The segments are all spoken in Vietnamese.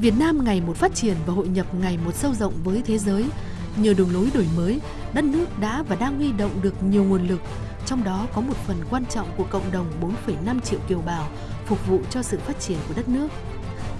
Việt Nam ngày một phát triển và hội nhập ngày một sâu rộng với thế giới. Nhờ đường lối đổi mới, đất nước đã và đang huy động được nhiều nguồn lực, trong đó có một phần quan trọng của cộng đồng 4,5 triệu kiều bào phục vụ cho sự phát triển của đất nước.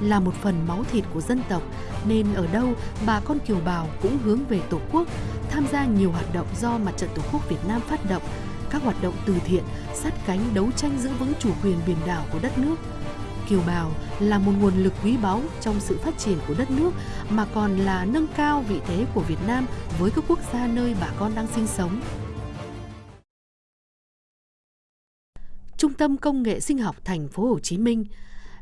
Là một phần máu thịt của dân tộc, nên ở đâu bà con kiều bào cũng hướng về Tổ quốc, tham gia nhiều hoạt động do Mặt trận Tổ quốc Việt Nam phát động, các hoạt động từ thiện, sát cánh đấu tranh giữ vững chủ quyền biển đảo của đất nước. Kiều bào là một nguồn lực quý báu trong sự phát triển của đất nước mà còn là nâng cao vị thế của Việt Nam với các quốc gia nơi bà con đang sinh sống. Trung tâm Công nghệ Sinh học Thành phố Hồ Chí Minh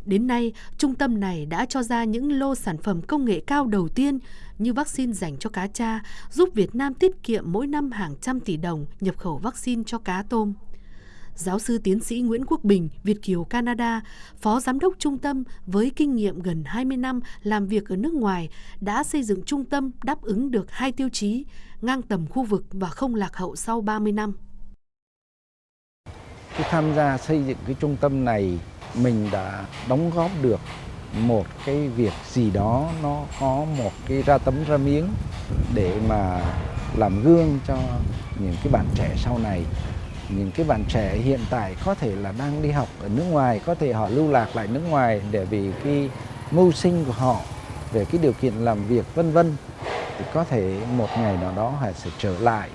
Đến nay, trung tâm này đã cho ra những lô sản phẩm công nghệ cao đầu tiên như vaccine dành cho cá cha, giúp Việt Nam tiết kiệm mỗi năm hàng trăm tỷ đồng nhập khẩu vaccine cho cá tôm. Giáo sư tiến sĩ Nguyễn Quốc Bình, Việt Kiều Canada, Phó Giám đốc Trung tâm với kinh nghiệm gần 20 năm làm việc ở nước ngoài, đã xây dựng trung tâm đáp ứng được hai tiêu chí, ngang tầm khu vực và không lạc hậu sau 30 năm. Khi tham gia xây dựng cái trung tâm này, mình đã đóng góp được một cái việc gì đó nó có một cái ra tấm ra miếng để mà làm gương cho những cái bạn trẻ sau này những cái bạn trẻ hiện tại có thể là đang đi học ở nước ngoài có thể họ lưu lạc lại nước ngoài để vì cái mưu sinh của họ về cái điều kiện làm việc vân vân thì có thể một ngày nào đó họ sẽ trở lại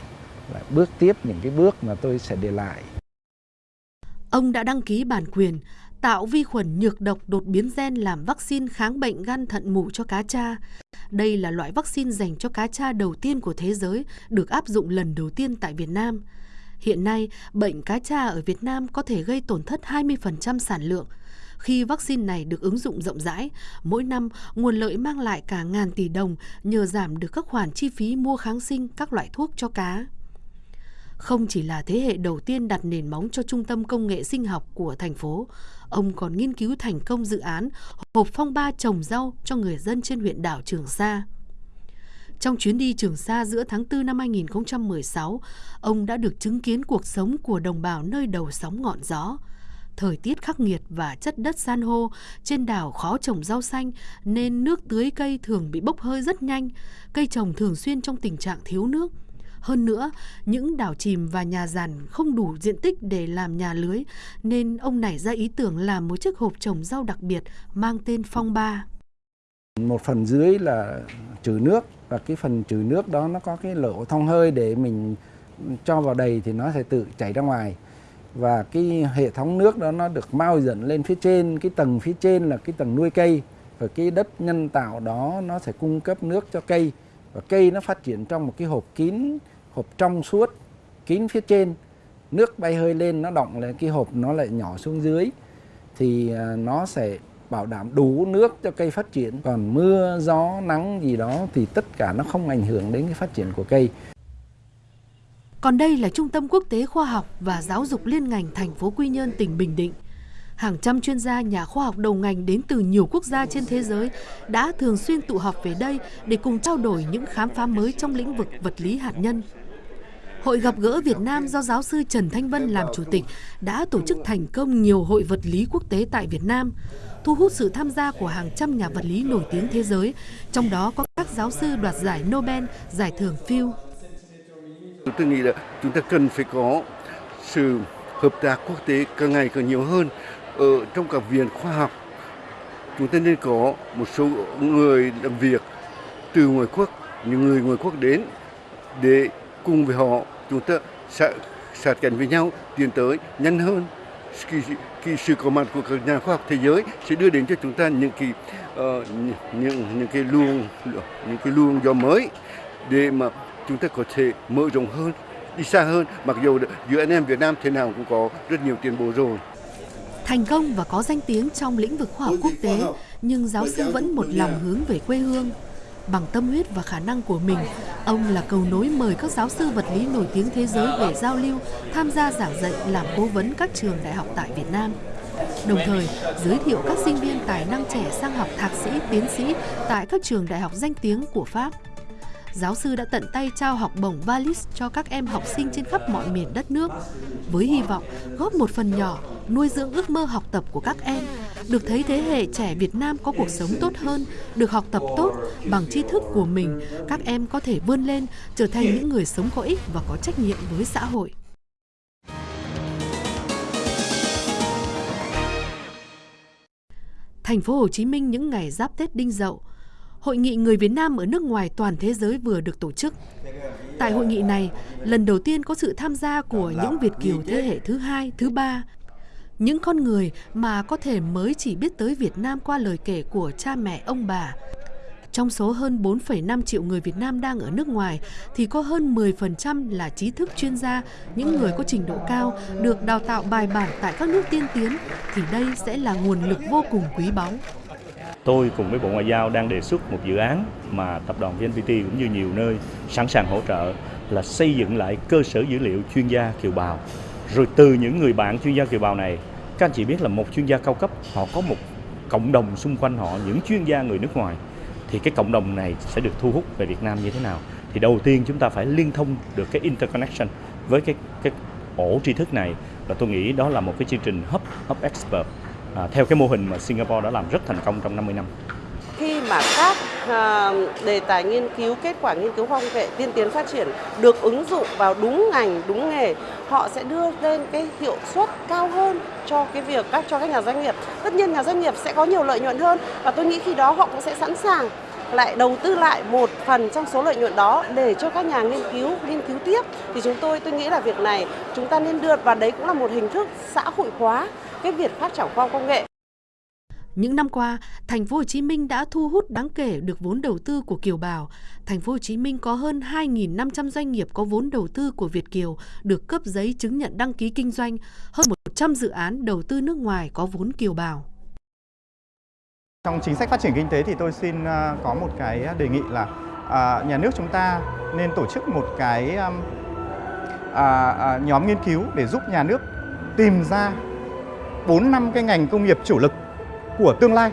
lại bước tiếp những cái bước mà tôi sẽ để lại Ông đã đăng ký bản quyền tạo vi khuẩn nhược độc đột biến gen làm vaccine kháng bệnh gan thận mù cho cá cha. Đây là loại vaccine dành cho cá cha đầu tiên của thế giới, được áp dụng lần đầu tiên tại Việt Nam. Hiện nay, bệnh cá cha ở Việt Nam có thể gây tổn thất 20% sản lượng. Khi vaccine này được ứng dụng rộng rãi, mỗi năm nguồn lợi mang lại cả ngàn tỷ đồng nhờ giảm được các khoản chi phí mua kháng sinh các loại thuốc cho cá. Không chỉ là thế hệ đầu tiên đặt nền móng cho trung tâm công nghệ sinh học của thành phố, ông còn nghiên cứu thành công dự án hộp phong ba trồng rau cho người dân trên huyện đảo Trường Sa. Trong chuyến đi Trường Sa giữa tháng 4 năm 2016, ông đã được chứng kiến cuộc sống của đồng bào nơi đầu sóng ngọn gió. Thời tiết khắc nghiệt và chất đất san hô, trên đảo khó trồng rau xanh nên nước tưới cây thường bị bốc hơi rất nhanh, cây trồng thường xuyên trong tình trạng thiếu nước. Hơn nữa, những đảo chìm và nhà giàn không đủ diện tích để làm nhà lưới, nên ông nảy ra ý tưởng làm một chiếc hộp trồng rau đặc biệt mang tên Phong Ba. Một phần dưới là trừ nước và cái phần trừ nước đó nó có cái lỗ thông hơi để mình cho vào đầy thì nó sẽ tự chảy ra ngoài. Và cái hệ thống nước đó nó được mau dẫn lên phía trên, cái tầng phía trên là cái tầng nuôi cây. Và cái đất nhân tạo đó nó sẽ cung cấp nước cho cây. Và cây nó phát triển trong một cái hộp kín, hộp trong suốt, kín phía trên. Nước bay hơi lên, nó động lên cái hộp nó lại nhỏ xuống dưới. Thì à, nó sẽ bảo đảm đủ nước cho cây phát triển còn mưa gió nắng gì đó thì tất cả nó không ảnh hưởng đến cái phát triển của cây còn đây là Trung tâm Quốc tế Khoa học và Giáo dục Liên ngành thành phố Quy Nhơn, tỉnh Bình Định. Hàng trăm chuyên gia nhà khoa học đầu ngành đến từ nhiều quốc gia trên thế giới đã thường xuyên tụ họp về đây để cùng trao đổi những khám phá mới trong lĩnh vực vật lý hạt nhân. Hội gặp gỡ Việt Nam do giáo sư Trần Thanh Vân làm chủ tịch đã tổ chức thành công nhiều hội vật lý quốc tế tại Việt Nam, thu hút sự tham gia của hàng trăm nhà vật lý nổi tiếng thế giới, trong đó có các giáo sư đoạt giải Nobel, giải thưởng Fields. Tôi nghĩ là chúng ta cần phải có sự hợp tác quốc tế càng ngày càng nhiều hơn ở trong các viện khoa học. Chúng ta nên có một số người làm việc từ ngoài quốc, những người ngoài quốc đến để cùng với họ chúng ta sẽ sát cánh với nhau tiến tới nhanh hơn. Cái, cái sự có mặt của các nhà khoa học thế giới sẽ đưa đến cho chúng ta những cái uh, những những cái luồng những cái luồng gió mới để mà chúng ta có thể mở rộng hơn đi xa hơn. Mặc dù giữa anh em Việt Nam thế nào cũng có rất nhiều tiến bộ rồi. Thành công và có danh tiếng trong lĩnh vực khoa học quốc tế nhưng giáo sư vẫn một lòng hướng về quê hương Bằng tâm huyết và khả năng của mình, ông là cầu nối mời các giáo sư vật lý nổi tiếng thế giới về giao lưu, tham gia giảng dạy làm cố vấn các trường đại học tại Việt Nam. Đồng thời, giới thiệu các sinh viên tài năng trẻ sang học thạc sĩ, tiến sĩ tại các trường đại học danh tiếng của Pháp. giáo sư đã tận tay trao học bổng Valis cho các em học sinh trên khắp mọi miền đất nước, với hy vọng góp một phần nhỏ nuôi dưỡng ước mơ học tập của các em, được thấy thế hệ trẻ Việt Nam có cuộc sống tốt hơn, được học tập tốt bằng tri thức của mình, các em có thể vươn lên trở thành những người sống có ích và có trách nhiệm với xã hội. Thành phố Hồ Chí Minh những ngày giáp Tết Đinh Dậu, Hội nghị người Việt Nam ở nước ngoài toàn thế giới vừa được tổ chức. Tại hội nghị này, lần đầu tiên có sự tham gia của những Việt kiều thế hệ thứ hai, thứ ba, những con người mà có thể mới chỉ biết tới Việt Nam qua lời kể của cha mẹ ông bà. Trong số hơn 4,5 triệu người Việt Nam đang ở nước ngoài thì có hơn 10% là trí thức chuyên gia, những người có trình độ cao, được đào tạo bài bản tại các nước tiên tiến thì đây sẽ là nguồn lực vô cùng quý báu. Tôi cùng với Bộ Ngoại giao đang đề xuất một dự án mà tập đoàn VNPT cũng như nhiều nơi sẵn sàng hỗ trợ là xây dựng lại cơ sở dữ liệu chuyên gia kiều bào. Rồi từ những người bạn chuyên gia kiều bào này, các anh chị biết là một chuyên gia cao cấp họ có một cộng đồng xung quanh họ những chuyên gia người nước ngoài thì cái cộng đồng này sẽ được thu hút về Việt Nam như thế nào? Thì đầu tiên chúng ta phải liên thông được cái interconnection với cái cái ổ tri thức này và tôi nghĩ đó là một cái chương trình hub hub expert à, theo cái mô hình mà Singapore đã làm rất thành công trong 50 năm. Khi mà các à, đề tài nghiên cứu, kết quả nghiên cứu khoa học nghệ tiên tiến phát triển được ứng dụng vào đúng ngành, đúng nghề, họ sẽ đưa lên cái hiệu suất cao hơn cho cái việc các, cho các nhà doanh nghiệp. Tất nhiên nhà doanh nghiệp sẽ có nhiều lợi nhuận hơn và tôi nghĩ khi đó họ cũng sẽ sẵn sàng lại đầu tư lại một phần trong số lợi nhuận đó để cho các nhà nghiên cứu nghiên cứu tiếp thì chúng tôi tôi nghĩ là việc này chúng ta nên đưa, và đấy cũng là một hình thức xã hội hóa cái việc phát triển khoa học công nghệ. Những năm qua, thành phố Hồ Chí Minh đã thu hút đáng kể được vốn đầu tư của kiều bào. Thành phố Hồ Chí Minh có hơn 2.500 doanh nghiệp có vốn đầu tư của Việt kiều được cấp giấy chứng nhận đăng ký kinh doanh, hơn 100 dự án đầu tư nước ngoài có vốn kiều bào. Trong chính sách phát triển kinh tế thì tôi xin à, có một cái đề nghị là à, nhà nước chúng ta nên tổ chức một cái um, à, nhóm nghiên cứu để giúp nhà nước tìm ra 4 năm cái ngành công nghiệp chủ lực của tương lai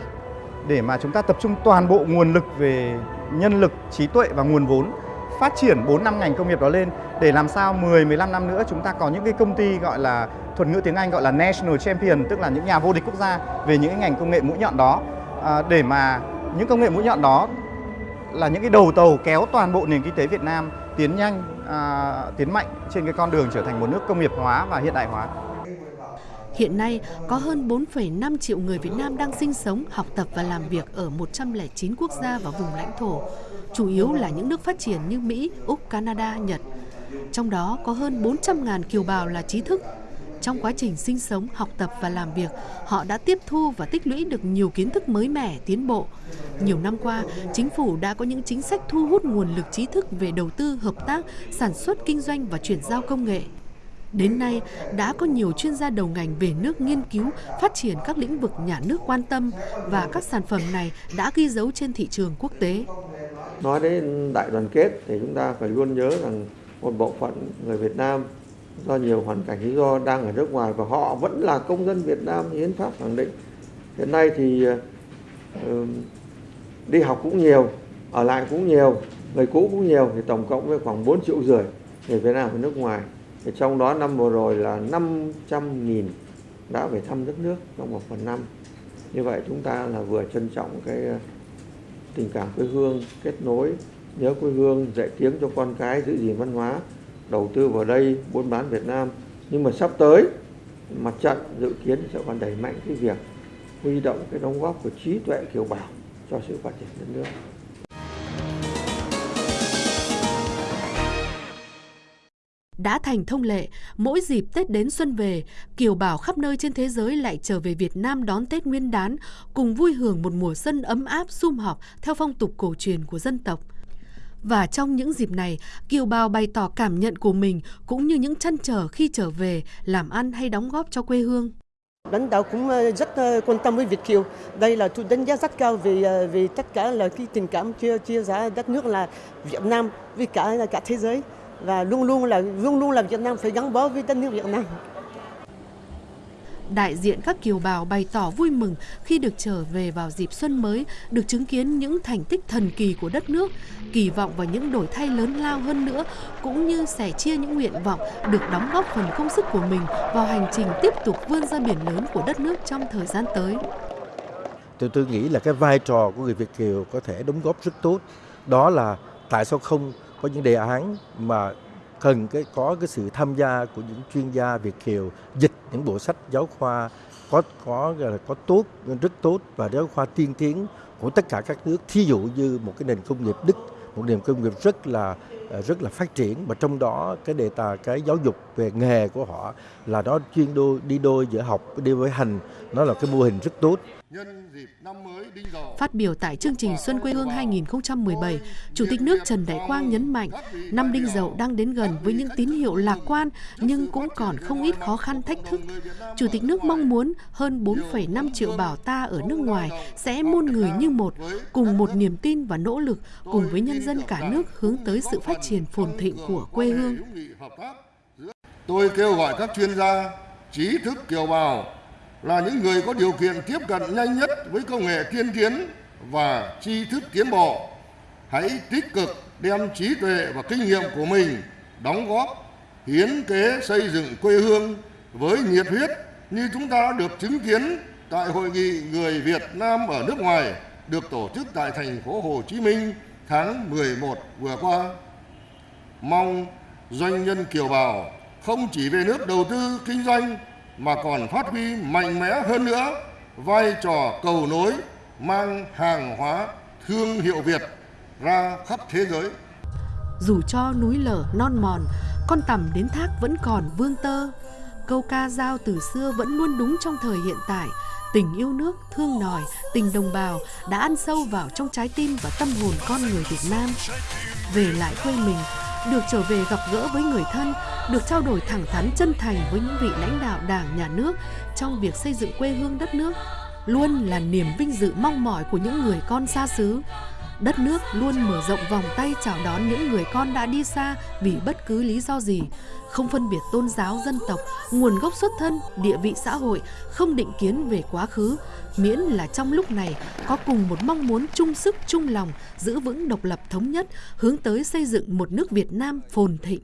để mà chúng ta tập trung toàn bộ nguồn lực về nhân lực, trí tuệ và nguồn vốn phát triển 4 năm ngành công nghiệp đó lên để làm sao 10 15 năm nữa chúng ta có những cái công ty gọi là thuật ngữ tiếng Anh gọi là national champion tức là những nhà vô địch quốc gia về những cái ngành công nghệ mũi nhọn đó à, để mà những công nghệ mũi nhọn đó là những cái đầu tàu kéo toàn bộ nền kinh tế Việt Nam tiến nhanh, à, tiến mạnh trên cái con đường trở thành một nước công nghiệp hóa và hiện đại hóa. Hiện nay, có hơn 4,5 triệu người Việt Nam đang sinh sống, học tập và làm việc ở 109 quốc gia và vùng lãnh thổ, chủ yếu là những nước phát triển như Mỹ, Úc, Canada, Nhật. Trong đó có hơn 400.000 kiều bào là trí thức. Trong quá trình sinh sống, học tập và làm việc, họ đã tiếp thu và tích lũy được nhiều kiến thức mới mẻ, tiến bộ. Nhiều năm qua, chính phủ đã có những chính sách thu hút nguồn lực trí thức về đầu tư, hợp tác, sản xuất, kinh doanh và chuyển giao công nghệ. Đến nay, đã có nhiều chuyên gia đầu ngành về nước nghiên cứu, phát triển các lĩnh vực nhà nước quan tâm và các sản phẩm này đã ghi dấu trên thị trường quốc tế. Nói đến đại đoàn kết thì chúng ta phải luôn nhớ rằng một bộ phận người Việt Nam do nhiều hoàn cảnh lý do đang ở nước ngoài và họ vẫn là công dân Việt Nam hiến pháp khẳng định. Hiện nay thì đi học cũng nhiều, ở lại cũng nhiều, người cũ cũng nhiều thì tổng cộng với khoảng 4 triệu rưỡi người Việt Nam ở nước ngoài thì trong đó năm vừa rồi là 500.000 đã về thăm đất nước trong một phần năm. Như vậy chúng ta là vừa trân trọng cái ờ, tình cảm quê hương, kết nối, nhớ quê hương, dạy tiếng cho con cái, giữ gìn văn hóa, đầu tư vào đây, buôn bán Việt Nam. Nhưng mà sắp tới, mặt trận dự kiến sẽ còn đẩy mạnh cái việc huy động cái đóng góp của trí tuệ kiều bào cho sự phát triển đất nước. Đã thành thông lệ, mỗi dịp Tết đến xuân về, kiều bào khắp nơi trên thế giới lại trở về Việt Nam đón Tết Nguyên đán, cùng vui hưởng một mùa xuân ấm áp sum họp theo phong tục cổ truyền của dân tộc. Và trong những dịp này, kiều bào bày tỏ cảm nhận của mình cũng như những chăn trở khi trở về, làm ăn hay đóng góp cho quê hương. Lãnh đạo cũng ờ, rất ờ, quan tâm với Việt kiều. Đây là tôi đánh giá rất cao vì ờ, vì tất cả là cái tình cảm chia chia sẻ đất nước là Việt Nam với cả cả thế giới và luôn luôn là luôn luôn là Việt Nam phải gắn bó với đất nước Việt Nam. Đại diện các kiều bào bày tỏ vui mừng khi được trở về vào dịp xuân mới, được chứng kiến những thành tích thần kỳ của đất nước, kỳ vọng vào những đổi thay lớn lao hơn nữa, cũng như sẻ chia những nguyện vọng được đóng góp phần công sức của mình vào hành trình tiếp tục vươn ra biển lớn của đất nước trong thời gian tới. Tôi tôi nghĩ là cái vai trò của người Việt kiều có thể đóng góp rất tốt. Đó là tại sao không có những đề án mà cần cái, có cái sự tham gia của những chuyên gia Việt kiều dịch những bộ sách giáo khoa có có là, có tốt, rất tốt và giáo khoa tiên tiến của tất cả các nước. Thí dụ như một cái nền công nghiệp Đức, một nền công nghiệp rất là rất là phát triển và trong đó cái đề tài, cái giáo dục về nghề của họ là nó chuyên đôi đi đôi giữa học đi với hành nó là cái mô hình rất tốt Phát biểu tại chương trình Xuân quê hương 2017, Chủ tịch nước Trần Đại Quang nhấn mạnh, năm Đinh Dậu đang đến gần với những tín hiệu lạc quan nhưng cũng còn không ít khó khăn thách thức. Chủ tịch nước mong muốn hơn 4,5 triệu bảo ta ở nước ngoài sẽ muôn người như một, cùng một niềm tin và nỗ lực cùng với nhân dân cả nước hướng tới sự phát triển phồn thịnh của quê hương. Tôi kêu gọi các chuyên gia, trí thức kiều bào là những người có điều kiện tiếp cận nhanh nhất với công nghệ tiên tiến và tri thức tiến bộ. Hãy tích cực đem trí tuệ và kinh nghiệm của mình đóng góp, hiến kế xây dựng quê hương với nhiệt huyết như chúng ta đã được chứng kiến tại hội nghị người Việt Nam ở nước ngoài được tổ chức tại thành phố Hồ Chí Minh tháng 11 vừa qua. Mong doanh nhân kiều bào không chỉ về nước đầu tư kinh doanh mà còn phát huy mạnh mẽ hơn nữa vai trò cầu nối mang hàng hóa thương hiệu Việt ra khắp thế giới. Dù cho núi lở non mòn, con tầm đến thác vẫn còn vương tơ. Câu ca dao từ xưa vẫn luôn đúng trong thời hiện tại. Tình yêu nước, thương nòi, tình đồng bào đã ăn sâu vào trong trái tim và tâm hồn con người Việt Nam. Về lại quê mình, được trở về gặp gỡ với người thân, được trao đổi thẳng thắn chân thành với những vị lãnh đạo đảng, nhà nước trong việc xây dựng quê hương đất nước, luôn là niềm vinh dự mong mỏi của những người con xa xứ. Đất nước luôn mở rộng vòng tay chào đón những người con đã đi xa vì bất cứ lý do gì, không phân biệt tôn giáo, dân tộc, nguồn gốc xuất thân, địa vị xã hội, không định kiến về quá khứ, miễn là trong lúc này có cùng một mong muốn chung sức chung lòng giữ vững độc lập thống nhất, hướng tới xây dựng một nước Việt Nam phồn thịnh.